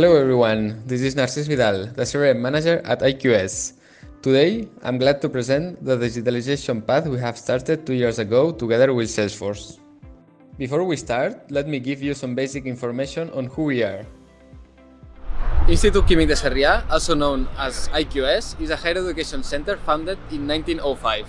Hello everyone, this is Narcis Vidal, the CRM manager at IQS. Today, I'm glad to present the digitalization path we have started two years ago together with Salesforce. Before we start, let me give you some basic information on who we are. Institut Químic de Sarrià, also known as IQS, is a higher education center founded in 1905.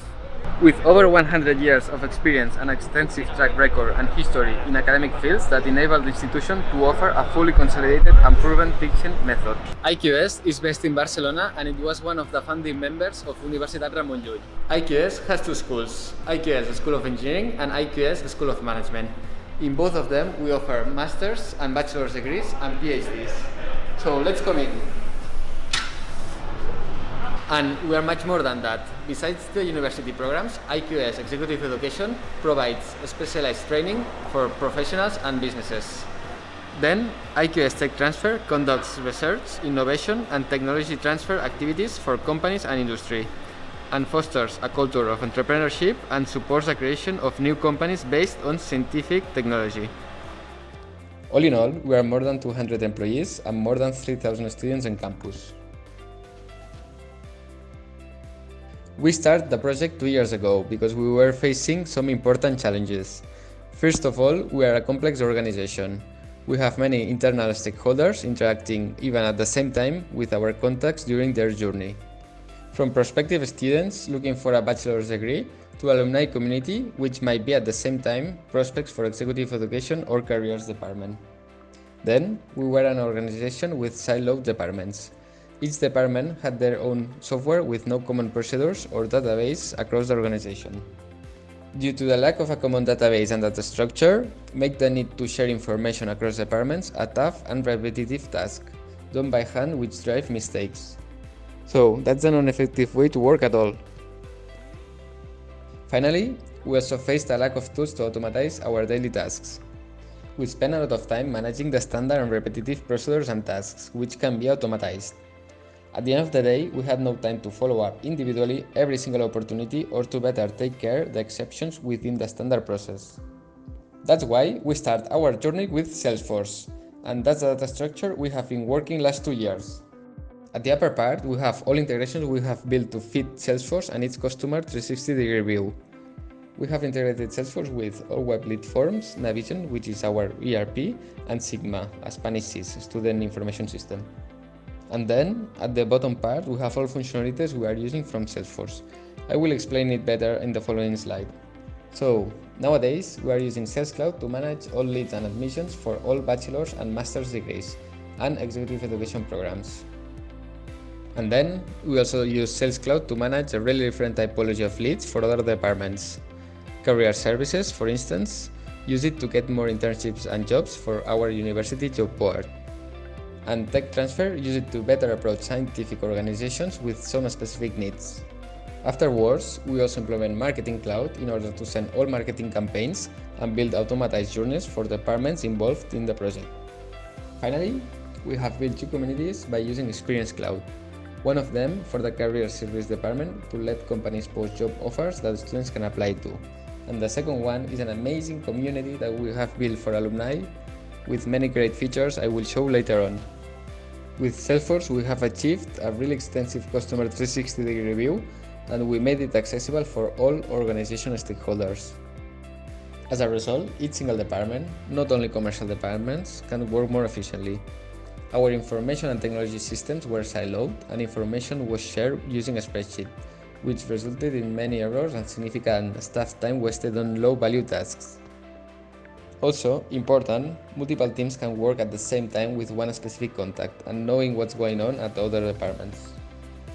With over 100 years of experience and extensive track record and history in academic fields that enable the institution to offer a fully consolidated and proven teaching method. IQS is based in Barcelona and it was one of the founding members of Universitat Ramon Llull. IQS has two schools, IQS School of Engineering and IQS School of Management. In both of them, we offer master's and bachelor's degrees and PhDs. So let's come in. And we are much more than that. Besides the university programs, IQS Executive Education provides specialized training for professionals and businesses. Then, IQS Tech Transfer conducts research, innovation, and technology transfer activities for companies and industry, and fosters a culture of entrepreneurship and supports the creation of new companies based on scientific technology. All in all, we are more than 200 employees and more than 3,000 students on campus. We started the project two years ago because we were facing some important challenges. First of all, we are a complex organization. We have many internal stakeholders interacting even at the same time with our contacts during their journey. From prospective students looking for a bachelor's degree to alumni community which might be at the same time prospects for executive education or careers department. Then, we were an organization with siloed departments. Each department had their own software with no common procedures or database across the organization. Due to the lack of a common database and data structure, make the need to share information across departments a tough and repetitive task, done by hand which drive mistakes. So, that's a non-effective way to work at all. Finally, we also faced a lack of tools to automatize our daily tasks. We spend a lot of time managing the standard and repetitive procedures and tasks, which can be automatized. At the end of the day, we had no time to follow up individually every single opportunity or to better take care the exceptions within the standard process. That's why we start our journey with Salesforce, and that's the data structure we have been working last two years. At the upper part, we have all integrations we have built to fit Salesforce and its customer 360 degree view. We have integrated Salesforce with all web lead forms, Navision, which is our ERP, and Sigma, a Spanish student information system. And then, at the bottom part, we have all functionalities we are using from Salesforce. I will explain it better in the following slide. So, nowadays, we are using Sales Cloud to manage all leads and admissions for all bachelor's and master's degrees and executive education programs. And then, we also use Sales Cloud to manage a really different typology of leads for other departments. Career services, for instance, use it to get more internships and jobs for our university job board and tech transfer use it to better approach scientific organizations with some specific needs. Afterwards, we also implement Marketing Cloud in order to send all marketing campaigns and build automatized journeys for departments involved in the project. Finally, we have built two communities by using Experience Cloud. One of them for the Career Service Department to let companies post job offers that students can apply to. And the second one is an amazing community that we have built for alumni with many great features I will show later on. With Salesforce, we have achieved a really extensive customer 360 degree view and we made it accessible for all organization stakeholders. As a result, each single department, not only commercial departments, can work more efficiently. Our information and technology systems were siloed and information was shared using a spreadsheet, which resulted in many errors and significant staff time wasted on low-value tasks. Also, important, multiple teams can work at the same time with one specific contact and knowing what's going on at other departments.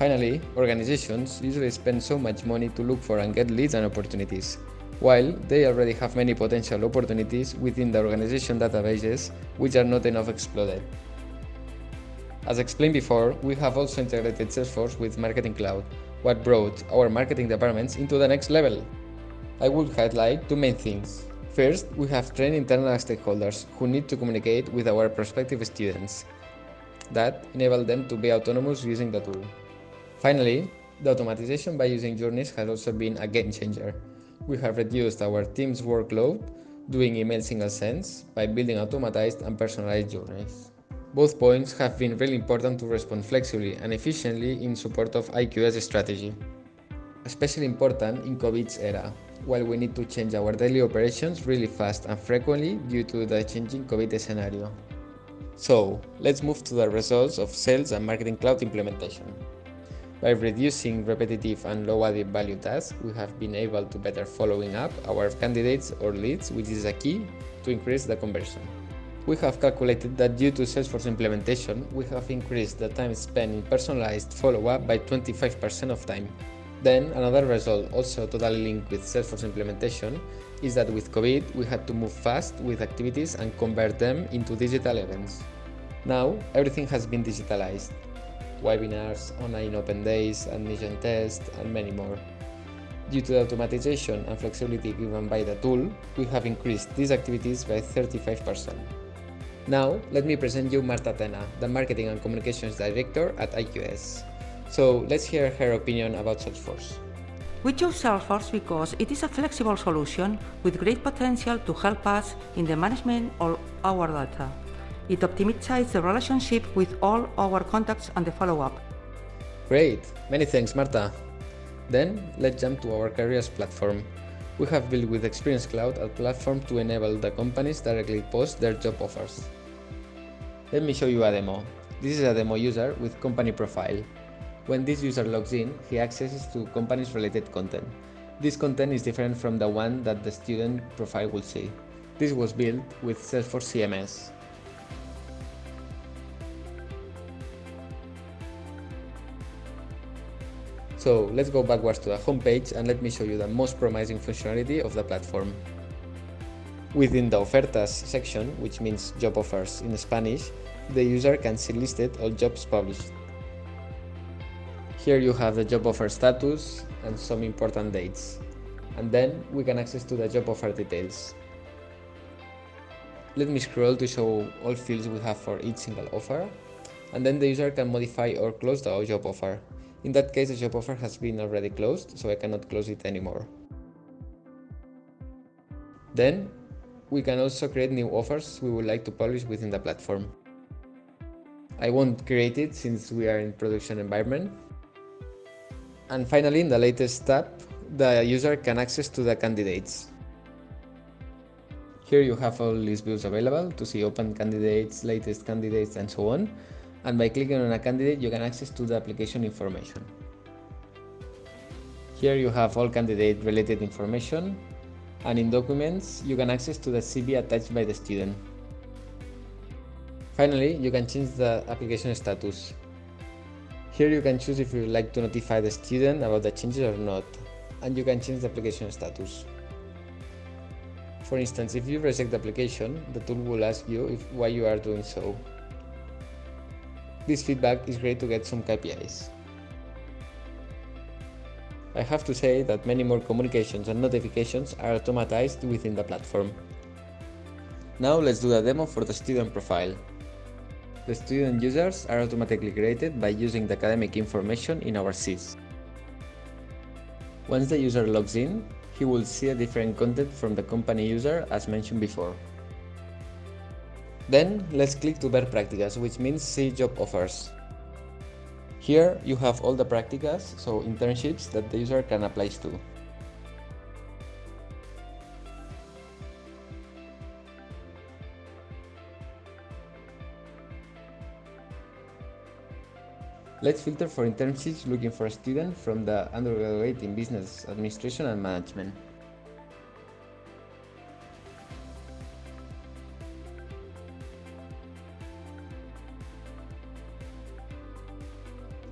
Finally, organizations usually spend so much money to look for and get leads and opportunities, while they already have many potential opportunities within the organization databases which are not enough exploited. As explained before, we have also integrated Salesforce with Marketing Cloud, what brought our marketing departments into the next level. I would highlight two main things. First, we have trained internal stakeholders who need to communicate with our prospective students. That enable them to be autonomous using the tool. Finally, the automatization by using journeys has also been a game changer. We have reduced our team's workload doing email single sends by building automatized and personalized journeys. Both points have been really important to respond flexibly and efficiently in support of IQS strategy. Especially important in COVID's era, while we need to change our daily operations really fast and frequently due to the changing COVID scenario. So, let's move to the results of Sales and Marketing Cloud implementation. By reducing repetitive and low added value tasks, we have been able to better following up our candidates or leads, which is a key to increase the conversion. We have calculated that due to Salesforce implementation, we have increased the time spent in personalized follow-up by 25% of time. Then, another result, also totally linked with Salesforce implementation, is that with COVID, we had to move fast with activities and convert them into digital events. Now, everything has been digitalized. Webinars, online open days, admission tests, and many more. Due to the automatization and flexibility given by the tool, we have increased these activities by 35%. Now, let me present you Marta Tena, the Marketing and Communications Director at IQS. So let's hear her opinion about Salesforce. We chose Salesforce because it is a flexible solution with great potential to help us in the management of our data. It optimizes the relationship with all our contacts and the follow-up. Great! Many thanks, Marta. Then, let's jump to our careers platform. We have built with Experience Cloud a platform to enable the companies directly post their job offers. Let me show you a demo. This is a demo user with company profile. When this user logs in, he accesses to companies related content. This content is different from the one that the student profile will see. This was built with Salesforce CMS. So let's go backwards to the homepage and let me show you the most promising functionality of the platform. Within the Ofertas section, which means job offers in Spanish, the user can see listed all jobs published. Here you have the job offer status and some important dates. And then we can access to the job offer details. Let me scroll to show all fields we have for each single offer. And then the user can modify or close the job offer. In that case, the job offer has been already closed, so I cannot close it anymore. Then, we can also create new offers we would like to publish within the platform. I won't create it since we are in production environment, and finally, in the latest tab, the user can access to the candidates. Here you have all these views available to see open candidates, latest candidates, and so on. And by clicking on a candidate, you can access to the application information. Here you have all candidate related information. And in documents, you can access to the CV attached by the student. Finally, you can change the application status. Here you can choose if you would like to notify the student about the changes or not, and you can change the application status. For instance, if you reject the application, the tool will ask you if, why you are doing so. This feedback is great to get some KPIs. I have to say that many more communications and notifications are automatized within the platform. Now let's do a demo for the student profile. The student users are automatically created by using the academic information in our SIS. Once the user logs in, he will see a different content from the company user as mentioned before. Then, let's click to ver prácticas, which means see job offers. Here, you have all the practicas, so internships that the user can apply to. Let's filter for internships looking for a student from the undergraduate in Business Administration and Management.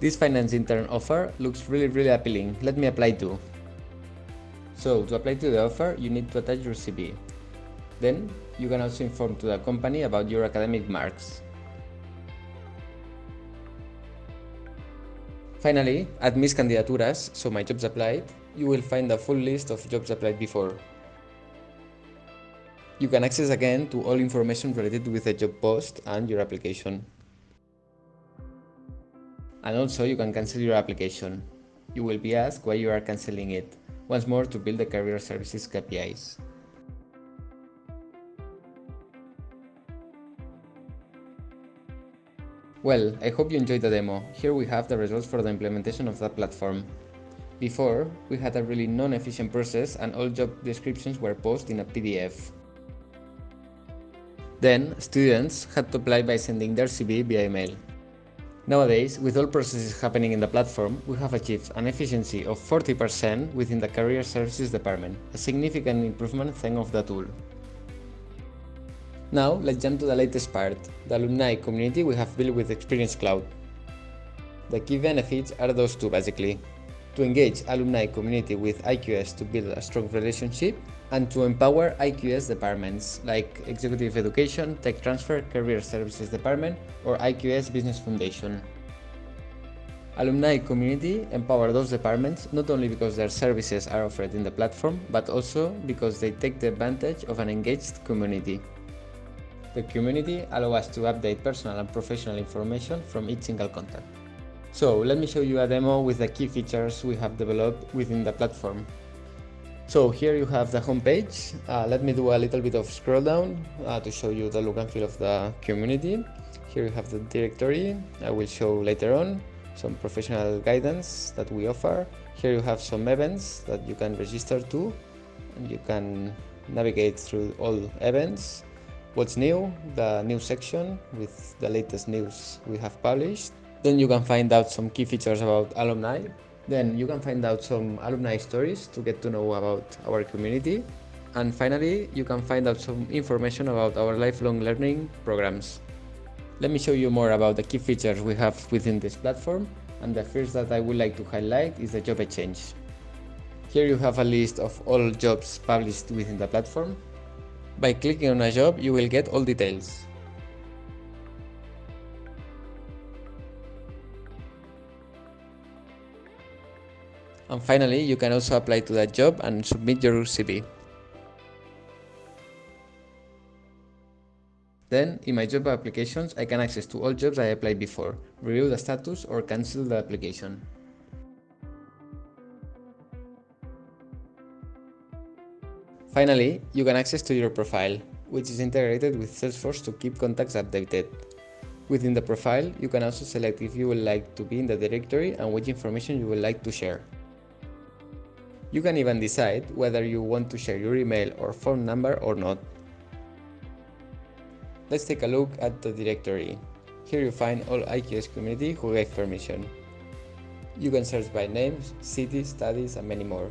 This finance intern offer looks really really appealing. Let me apply too. So to apply to the offer, you need to attach your CV. Then you can also inform to the company about your academic marks. Finally, at Mis Candidaturas, so my jobs applied, you will find the full list of jobs applied before. You can access again to all information related with the job post and your application. And also you can cancel your application. You will be asked why you are cancelling it, once more to build the career services KPIs. Well, I hope you enjoyed the demo. Here we have the results for the implementation of that platform. Before, we had a really non-efficient process and all job descriptions were posted in a PDF. Then, students had to apply by sending their CV via email. Nowadays, with all processes happening in the platform, we have achieved an efficiency of 40% within the Career Services department, a significant improvement thanks of the tool. Now, let's jump to the latest part, the alumni community we have built with Experience Cloud. The key benefits are those two basically. To engage alumni community with IQS to build a strong relationship and to empower IQS departments like Executive Education, Tech Transfer, Career Services Department or IQS Business Foundation. Alumni community empower those departments not only because their services are offered in the platform, but also because they take the advantage of an engaged community. The community allows us to update personal and professional information from each single contact. So let me show you a demo with the key features we have developed within the platform. So here you have the homepage. Uh, let me do a little bit of scroll down uh, to show you the look and feel of the community. Here you have the directory. I will show later on some professional guidance that we offer. Here you have some events that you can register to and you can navigate through all events. What's new, the news section with the latest news we have published. Then you can find out some key features about alumni, then you can find out some alumni stories to get to know about our community. And finally, you can find out some information about our lifelong learning programs. Let me show you more about the key features we have within this platform. And the first that I would like to highlight is the job exchange. Here you have a list of all jobs published within the platform. By clicking on a job, you will get all details. And finally, you can also apply to that job and submit your CV. Then, in my job applications, I can access to all jobs I applied before, review the status or cancel the application. Finally, you can access to your profile, which is integrated with Salesforce to keep contacts updated. Within the profile, you can also select if you would like to be in the directory and which information you would like to share. You can even decide whether you want to share your email or phone number or not. Let's take a look at the directory. Here you find all IQS community who gave permission. You can search by names, cities, studies and many more.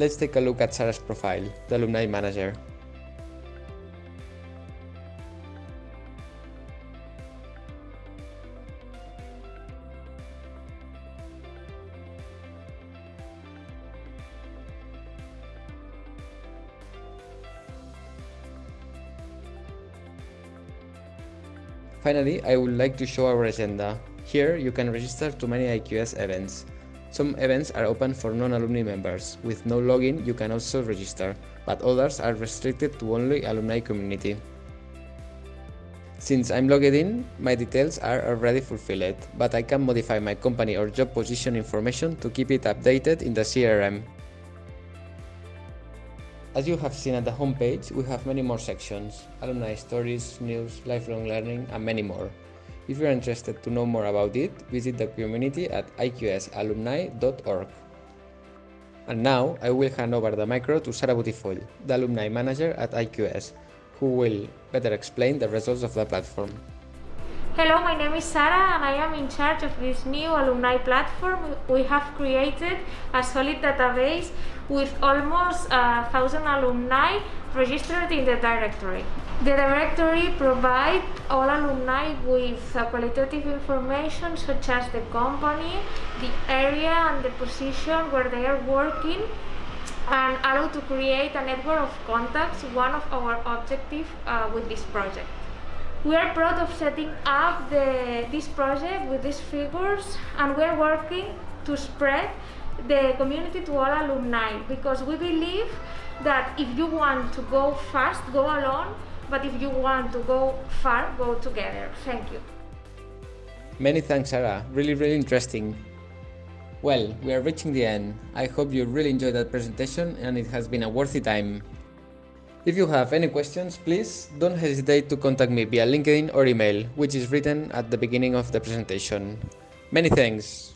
Let's take a look at Sara's profile, the alumni manager. Finally, I would like to show our agenda. Here, you can register to many IQS events. Some events are open for non-alumni members. With no login, you can also register, but others are restricted to only alumni community. Since I'm logged in, my details are already fulfilled, but I can modify my company or job position information to keep it updated in the CRM. As you have seen at the homepage, we have many more sections, alumni stories, news, lifelong learning, and many more. If you are interested to know more about it, visit the community at iqsalumni.org. And now, I will hand over the micro to Sara Butifoll, the alumni manager at IQS, who will better explain the results of the platform. Hello, my name is Sara and I am in charge of this new alumni platform. We have created a solid database with almost a thousand alumni registered in the directory. The directory provides all alumni with qualitative information such as the company, the area and the position where they are working and allow to create a network of contacts, one of our objectives uh, with this project. We are proud of setting up the, this project with these figures and we're working to spread the community to all alumni because we believe that if you want to go fast, go alone, but if you want to go far, go together. Thank you. Many thanks, Sara. Really, really interesting. Well, we are reaching the end. I hope you really enjoyed that presentation and it has been a worthy time. If you have any questions, please don't hesitate to contact me via LinkedIn or email, which is written at the beginning of the presentation. Many thanks!